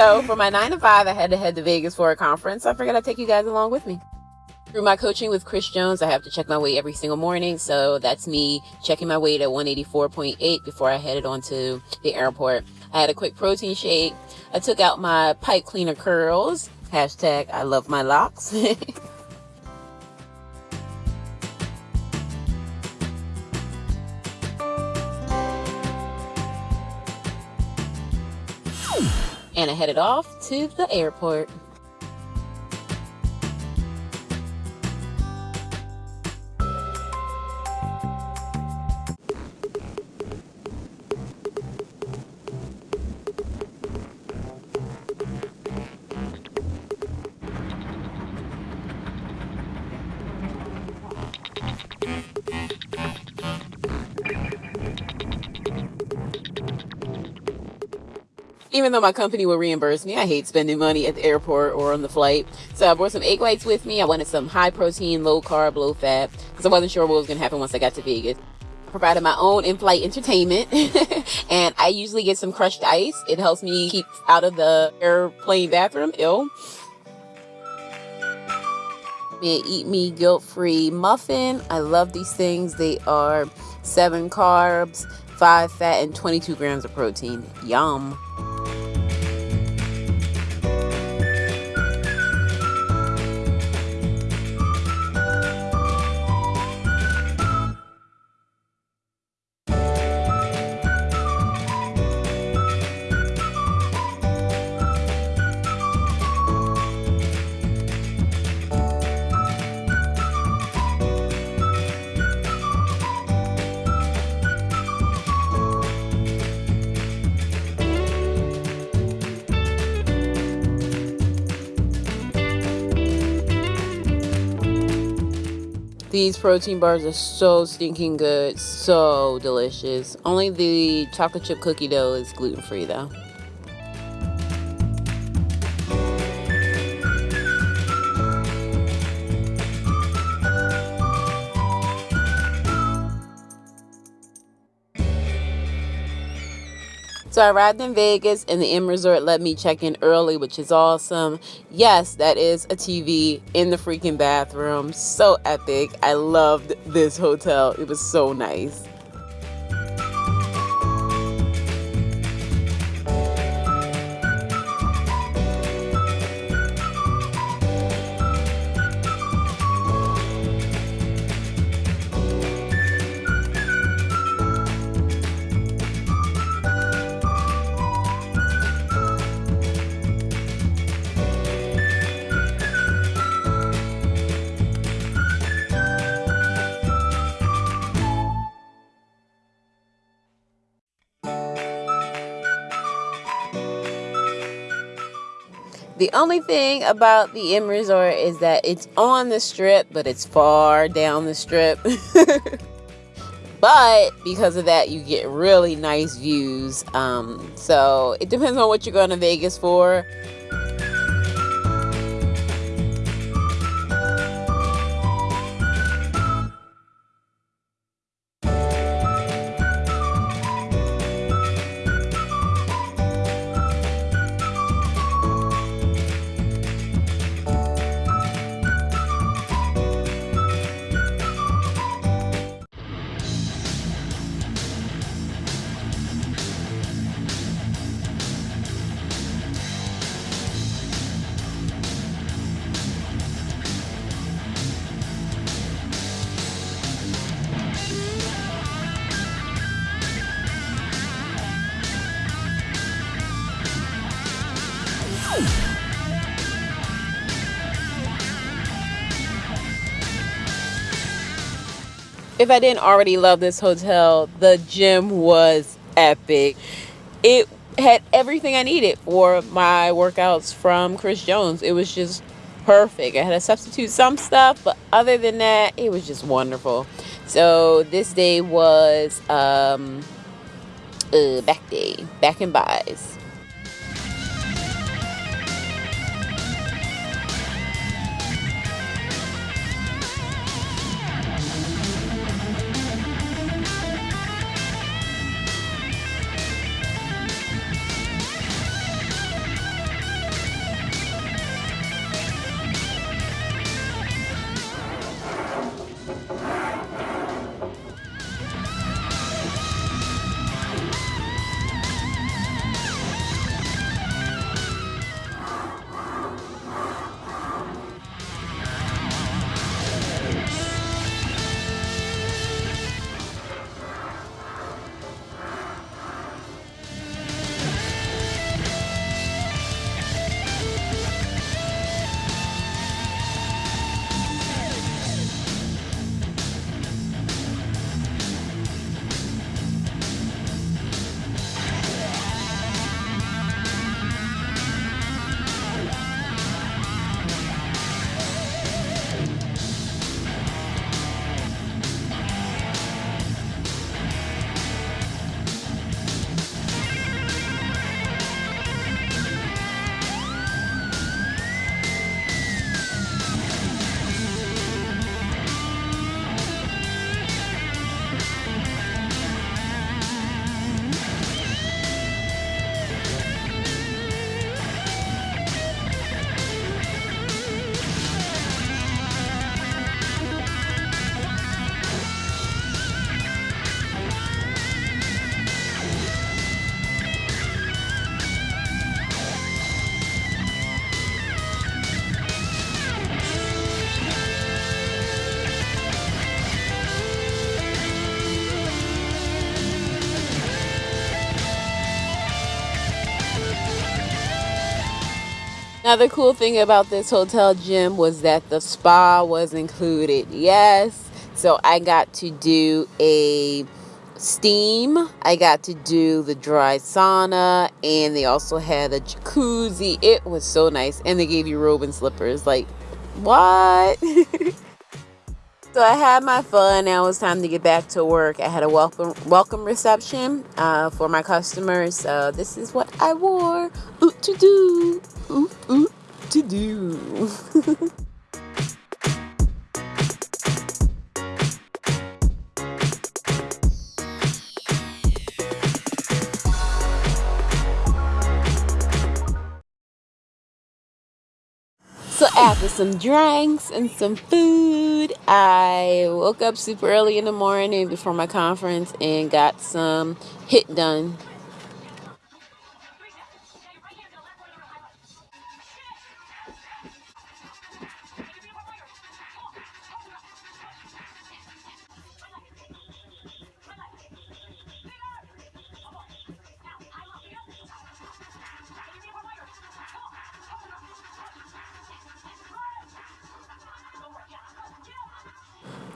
so for my nine to five, I had to head to Vegas for a conference. I figured I'd take you guys along with me. Through my coaching with Chris Jones, I have to check my weight every single morning. So that's me checking my weight at 184.8 before I headed on to the airport. I had a quick protein shake. I took out my pipe cleaner curls. Hashtag I love my locks. and I headed off to the airport. Even though my company will reimburse me, I hate spending money at the airport or on the flight. So I brought some egg whites with me. I wanted some high protein, low carb, low fat because I wasn't sure what was going to happen once I got to Vegas. Provided my own in-flight entertainment and I usually get some crushed ice. It helps me keep out of the airplane bathroom ill. Eat me guilt-free muffin. I love these things. They are seven carbs, five fat, and 22 grams of protein. Yum. These protein bars are so stinking good, so delicious. Only the chocolate chip cookie dough is gluten free though. So I arrived in Vegas and the M Resort let me check in early, which is awesome. Yes, that is a TV in the freaking bathroom. So epic. I loved this hotel. It was so nice. The only thing about the M Resort is that it's on the strip, but it's far down the strip. but because of that, you get really nice views. Um, so it depends on what you're going to Vegas for. If I didn't already love this hotel, the gym was epic. It had everything I needed for my workouts from Chris Jones. It was just perfect. I had to substitute some stuff, but other than that, it was just wonderful. So this day was um, uh, back day, back and bis. Another cool thing about this hotel gym was that the spa was included. Yes. So I got to do a steam. I got to do the dry sauna and they also had a jacuzzi. It was so nice. And they gave you robe and slippers. Like, what? so I had my fun. Now it's time to get back to work. I had a welcome welcome reception uh, for my customers. So this is what I wore. Ooh, to do. Ooh, ooh, to do. So after some drinks and some food, I woke up super early in the morning before my conference and got some HIIT done.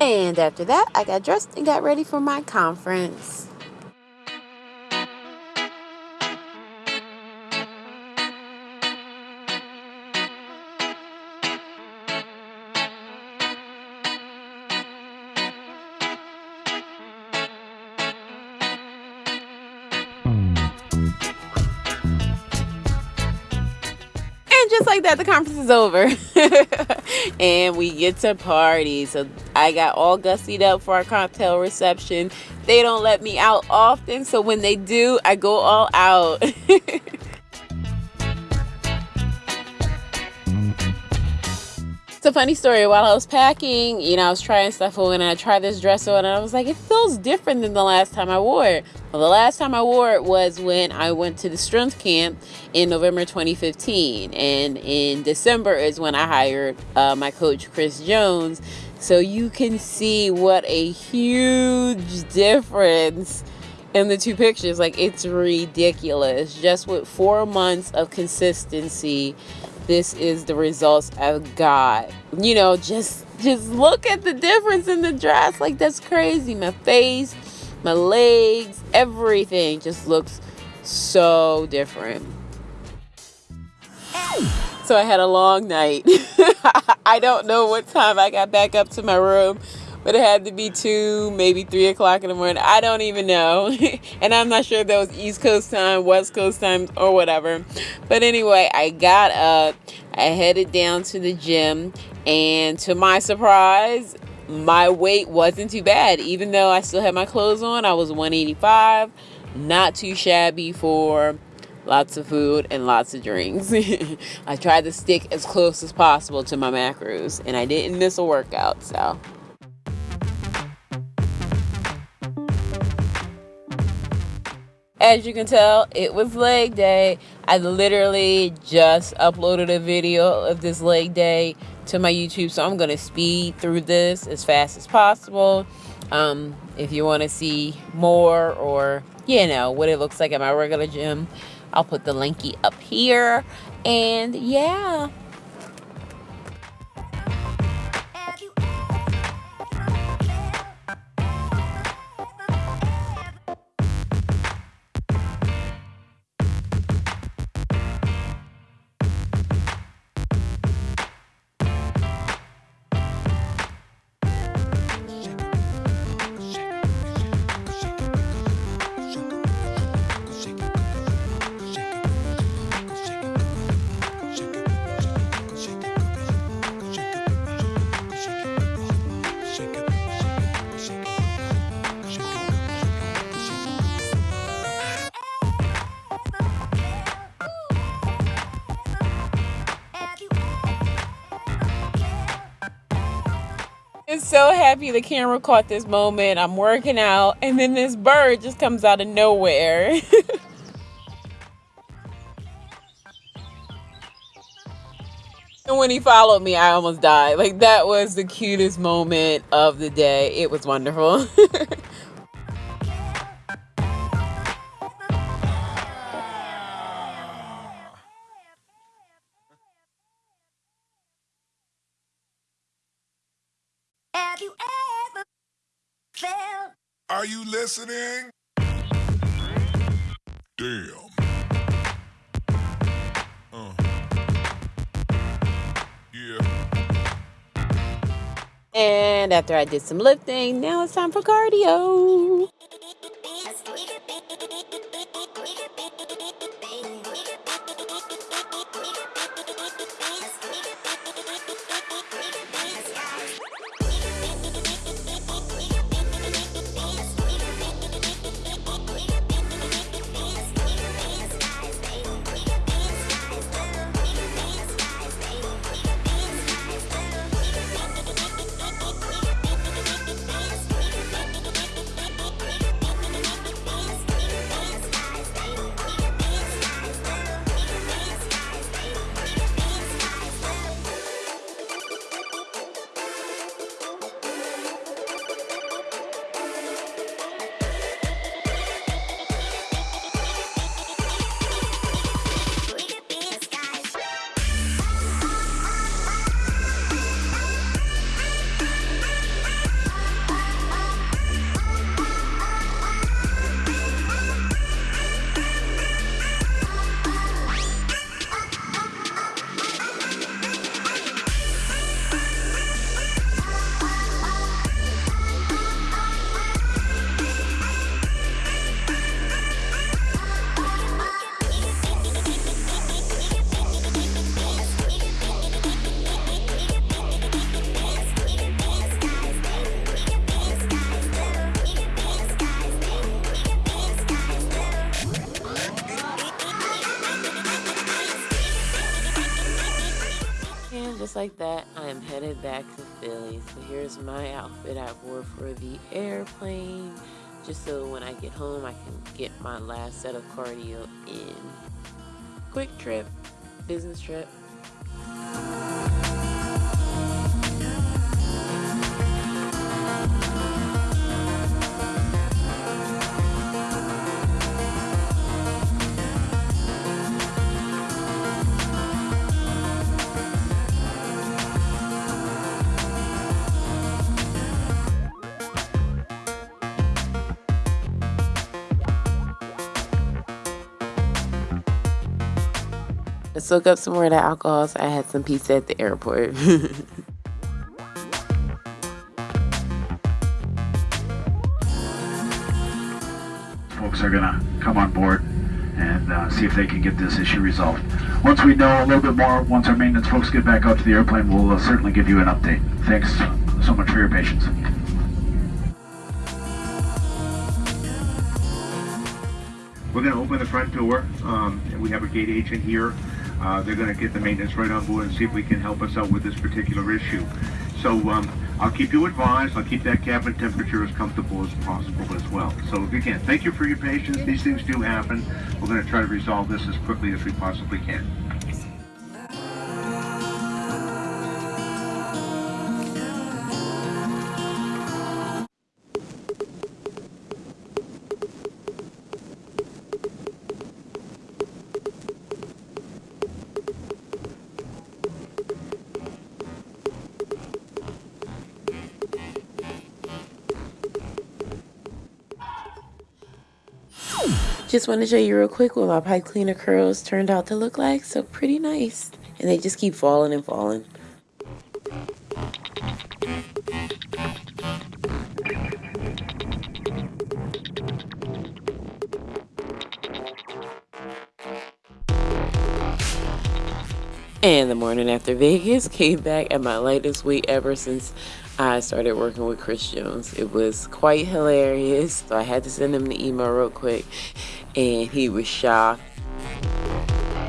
And after that, I got dressed and got ready for my conference. Just like that, the conference is over. and we get to party. So I got all gussied up for our cocktail reception. They don't let me out often. So when they do, I go all out. It's a funny story. While I was packing, you know, I was trying stuff on and I tried this dress on and I was like, it feels different than the last time I wore it. Well, the last time I wore it was when I went to the strength camp in November 2015. And in December is when I hired uh, my coach, Chris Jones. So you can see what a huge difference in the two pictures. Like, it's ridiculous. Just with four months of consistency this is the results I've got. You know, just just look at the difference in the dress. Like that's crazy. My face, my legs, everything just looks so different. So I had a long night. I don't know what time I got back up to my room but it had to be two, maybe three o'clock in the morning. I don't even know. and I'm not sure if that was East Coast time, West Coast time, or whatever. But anyway, I got up, I headed down to the gym, and to my surprise, my weight wasn't too bad. Even though I still had my clothes on, I was 185. Not too shabby for lots of food and lots of drinks. I tried to stick as close as possible to my macros, and I didn't miss a workout, so. As you can tell, it was leg day. I literally just uploaded a video of this leg day to my YouTube, so I'm going to speed through this as fast as possible. Um, if you want to see more or, you know, what it looks like at my regular gym, I'll put the linky up here. And yeah, I'm so happy the camera caught this moment. I'm working out, and then this bird just comes out of nowhere. and when he followed me, I almost died. Like, that was the cutest moment of the day. It was wonderful. Have you ever felt? Are you listening? Damn. Uh. Yeah. And after I did some lifting, now it's time for cardio. Like that, I am headed back to Philly. So here's my outfit I wore for the airplane, just so when I get home I can get my last set of cardio in. Quick trip, business trip. Soak up some more of that alcohol. So I had some pizza at the airport. Folks are going to come on board and uh, see if they can get this issue resolved. Once we know a little bit more, once our maintenance folks get back out to the airplane, we'll uh, certainly give you an update. Thanks so much for your patience. We're going to open the front door. Um, and we have a gate agent here. Uh, they're going to get the maintenance right on board and see if we can help us out with this particular issue. So um, I'll keep you advised. I'll keep that cabin temperature as comfortable as possible as well. So again, thank you for your patience. These things do happen. We're going to try to resolve this as quickly as we possibly can. Just want to show you real quick what my pipe cleaner curls turned out to look like. So pretty nice. And they just keep falling and falling. And the morning after Vegas came back at my lightest weight ever since I started working with Chris Jones. It was quite hilarious. So I had to send him the email real quick and he was shocked.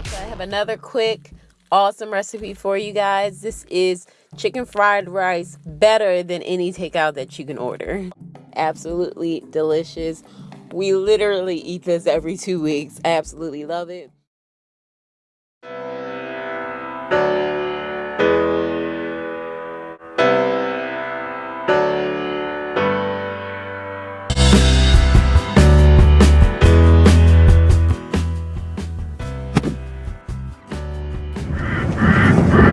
So I have another quick awesome recipe for you guys. This is chicken fried rice better than any takeout that you can order. Absolutely delicious. We literally eat this every two weeks. I absolutely love it.